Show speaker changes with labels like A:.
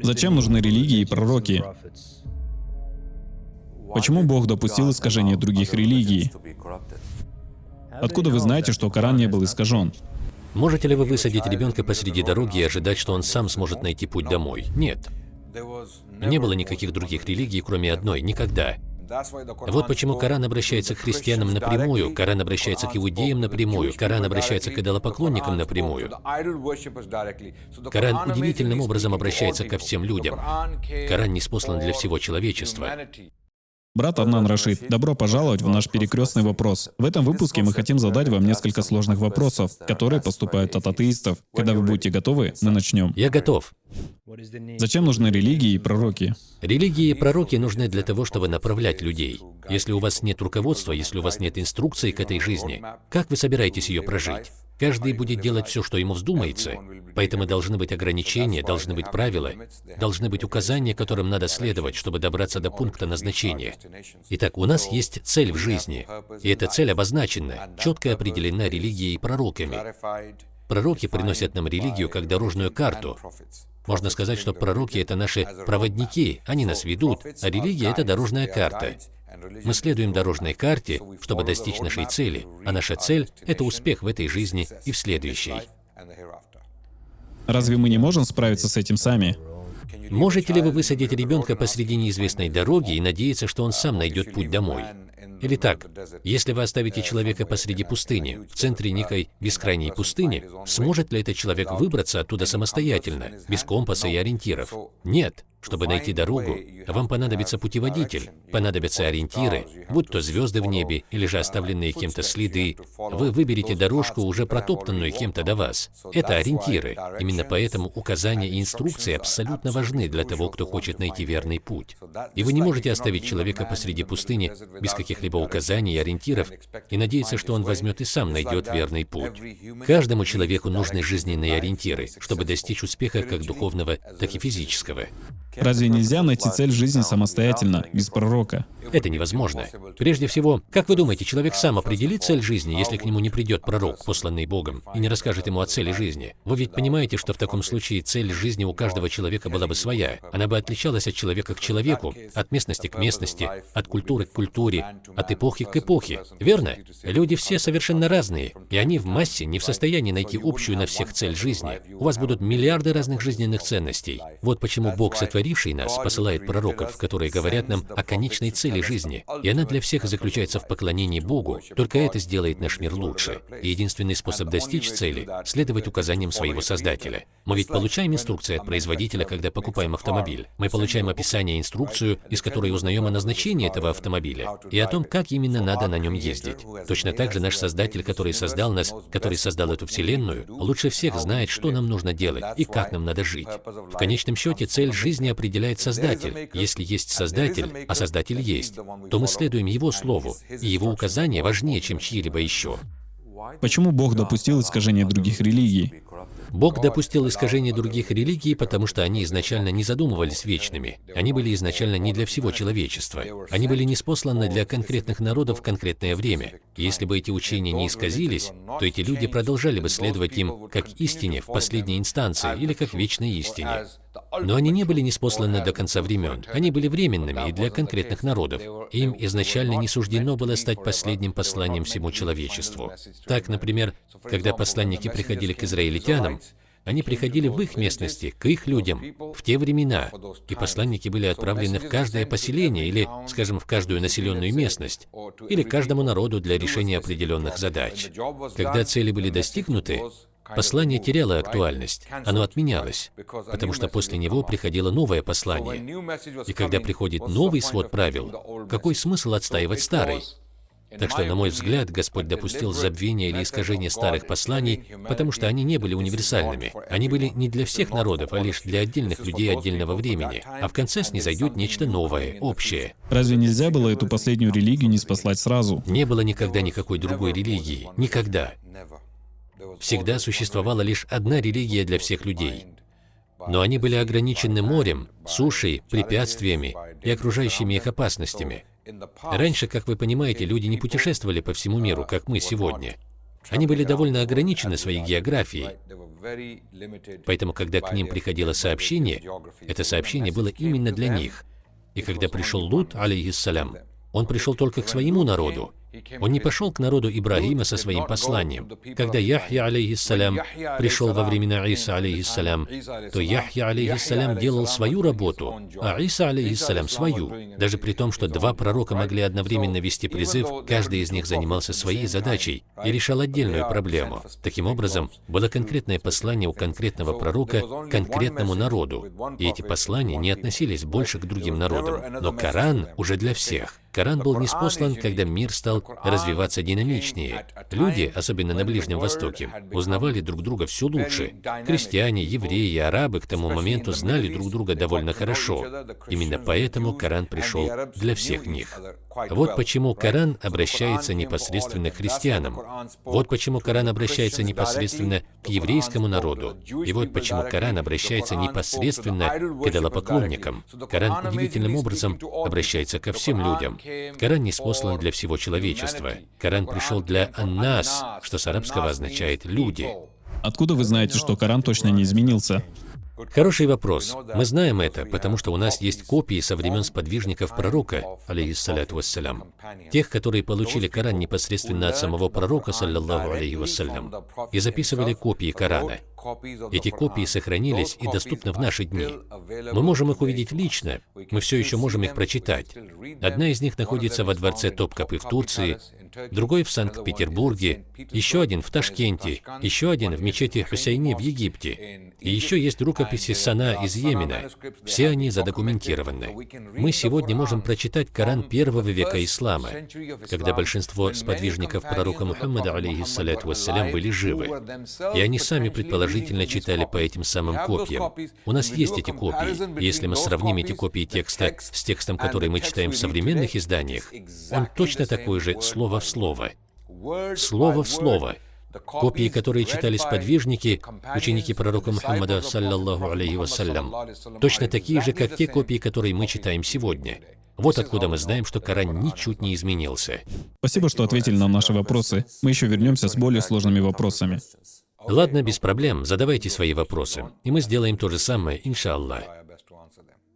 A: Зачем нужны религии и пророки? Почему Бог допустил искажение других религий? Откуда вы знаете, что Коран не был искажен?
B: Можете ли вы высадить ребенка посреди дороги и ожидать, что он сам сможет найти путь домой? Нет. Не было никаких других религий, кроме одной, никогда. Вот почему Коран обращается к христианам напрямую, Коран обращается к иудеям напрямую, Коран обращается к идолопоклонникам напрямую. Коран удивительным образом обращается ко всем людям. Коран не спослан для всего человечества.
A: Брат Аднан Рашид, добро пожаловать в наш перекрестный вопрос. В этом выпуске мы хотим задать вам несколько сложных вопросов, которые поступают от атеистов. Когда вы будете готовы, мы начнем.
B: Я готов.
A: Зачем нужны религии и пророки?
B: Религии и пророки нужны для того, чтобы направлять людей. Если у вас нет руководства, если у вас нет инструкции к этой жизни, как вы собираетесь ее прожить? Каждый будет делать все, что ему вздумается. Поэтому должны быть ограничения, должны быть правила, должны быть указания, которым надо следовать, чтобы добраться до пункта назначения. Итак, у нас есть цель в жизни, и эта цель обозначена, четко определена религией и пророками. Пророки приносят нам религию как дорожную карту. Можно сказать, что пророки — это наши проводники, они нас ведут, а религия — это дорожная карта. Мы следуем дорожной карте, чтобы достичь нашей цели, а наша цель — это успех в этой жизни и в следующей.
A: Разве мы не можем справиться с этим сами?
B: Можете ли вы высадить ребенка посреди неизвестной дороги и надеяться, что он сам найдет путь домой? Или так, если вы оставите человека посреди пустыни, в центре некой бескрайней пустыни, сможет ли этот человек выбраться оттуда самостоятельно, без компаса и ориентиров? Нет. Чтобы найти дорогу, вам понадобится путеводитель, понадобятся ориентиры, будь то звезды в небе или же оставленные кем-то следы. Вы выберете дорожку, уже протоптанную кем-то до вас. Это ориентиры. Именно поэтому указания и инструкции абсолютно важны для того, кто хочет найти верный путь. И вы не можете оставить человека посреди пустыни без каких-либо указаний и ориентиров и надеяться, что он возьмет и сам найдет верный путь. Каждому человеку нужны жизненные ориентиры, чтобы достичь успеха как духовного, так и физического.
A: Разве нельзя найти цель жизни самостоятельно, без пророка?
B: Это невозможно. Прежде всего, как вы думаете, человек сам определит цель жизни, если к нему не придет пророк, посланный Богом, и не расскажет ему о цели жизни? Вы ведь понимаете, что в таком случае цель жизни у каждого человека была бы своя. Она бы отличалась от человека к человеку, от местности к местности, от культуры к культуре, от эпохи к эпохе. Верно? Люди все совершенно разные, и они в массе не в состоянии найти общую на всех цель жизни. У вас будут миллиарды разных жизненных ценностей. Вот почему Бог сотворил сотворивший нас, посылает пророков, которые говорят нам о конечной цели жизни, и она для всех заключается в поклонении Богу. Только это сделает наш мир лучше. И единственный способ достичь цели — следовать указаниям своего Создателя. Мы ведь получаем инструкции от производителя, когда покупаем автомобиль. Мы получаем описание, инструкцию, из которой узнаем о назначении этого автомобиля и о том, как именно надо на нем ездить. Точно так же наш Создатель, который создал нас, который создал эту Вселенную, лучше всех знает, что нам нужно делать и как нам надо жить. В конечном счете, цель жизни определяет Создатель. Если есть Создатель, а Создатель есть, то мы следуем Его Слову, и Его указания важнее, чем чьи-либо еще.
A: Почему Бог допустил искажение других религий?
B: Бог допустил искажение других религий, потому что они изначально не задумывались вечными. Они были изначально не для всего человечества. Они были неспосланы для конкретных народов в конкретное время. И если бы эти учения не исказились, то эти люди продолжали бы следовать им как истине в последней инстанции или как вечной истине. Но они не были неспосланы до конца времен. Они были временными и для конкретных народов. Им изначально не суждено было стать последним посланием всему человечеству. Так, например, когда посланники приходили к израильтянам, они приходили в их местности, к их людям, в те времена, и посланники были отправлены в каждое поселение или, скажем, в каждую населенную местность, или каждому народу для решения определенных задач. Когда цели были достигнуты, Послание теряло актуальность, оно отменялось, потому что после него приходило новое послание. И когда приходит новый свод правил, какой смысл отстаивать старый? Так что, на мой взгляд, Господь допустил забвение или искажение старых посланий, потому что они не были универсальными. Они были не для всех народов, а лишь для отдельных людей отдельного времени. А в конце снизойдет нечто новое, общее.
A: Разве нельзя было эту последнюю религию не спаслать сразу?
B: Не было никогда никакой другой религии. Никогда. Всегда существовала лишь одна религия для всех людей. Но они были ограничены морем, сушей, препятствиями и окружающими их опасностями. Раньше, как вы понимаете, люди не путешествовали по всему миру, как мы сегодня. Они были довольно ограничены своей географией. Поэтому, когда к ним приходило сообщение, это сообщение было именно для них. И когда пришел Лут, алейхиссалям, он пришел только к своему народу. Он не пошел к народу Ибрагима со своим посланием. Когда Яхья, алейхиссалям, пришел во времена Иса, алейхиссалям, то Яхья, алейхиссалям, делал свою работу, а Иса, алейхиссалям, свою. Даже при том, что два пророка могли одновременно вести призыв, каждый из них занимался своей задачей и решал отдельную проблему. Таким образом, было конкретное послание у конкретного пророка конкретному народу, и эти послания не относились больше к другим народам. Но Коран уже для всех. Коран был неспослан, когда мир стал развиваться динамичнее. Люди, особенно на Ближнем Востоке, узнавали друг друга все лучше. Крестьяне, евреи, арабы к тому моменту знали друг друга довольно хорошо. Именно поэтому Коран пришел для всех них. Вот почему Коран обращается непосредственно к христианам. Вот почему Коран обращается непосредственно к еврейскому народу. И вот почему Коран обращается непосредственно к идолопоклонникам. Коран удивительным образом обращается ко всем людям. Коран не спослан для всего человечества. Коран пришел для «нас», что с арабского означает «люди».
A: Откуда вы знаете, что Коран точно не изменился?
B: Хороший вопрос. Мы знаем это, потому что у нас есть копии со времен сподвижников пророка, алейхиссаляту вассалям, тех, которые получили Коран непосредственно от самого пророка, саллаллаху алейхи вассалям, и записывали копии Корана. Эти копии сохранились и доступны в наши дни. Мы можем их увидеть лично, мы все еще можем их прочитать. Одна из них находится во дворце Топкапы в Турции, другой в Санкт-Петербурге, еще один в Ташкенте, еще один в мечети Хусейни в Египте. И еще есть рукописи Сана из Йемена. Все они задокументированы. Мы сегодня можем прочитать Коран первого века ислама, когда большинство сподвижников пророка Мухаммада, алейхиссаляту вассалям, были живы. И они сами предположительно читали по этим самым копиям. У нас есть эти копии. Если мы сравним эти копии текста с текстом, который мы читаем в современных изданиях, он точно такой же, слово в слово. Слово в слово. Копии, которые читали сподвижники, ученики пророка Мухаммада, саллаллаху алейхи вассалям, точно такие же, как те копии, которые мы читаем сегодня. Вот откуда мы знаем, что Коран ничуть не изменился.
A: Спасибо, что ответили на наши вопросы. Мы еще вернемся с более сложными вопросами.
B: Ладно, без проблем, задавайте свои вопросы, и мы сделаем то же самое, иншаллах.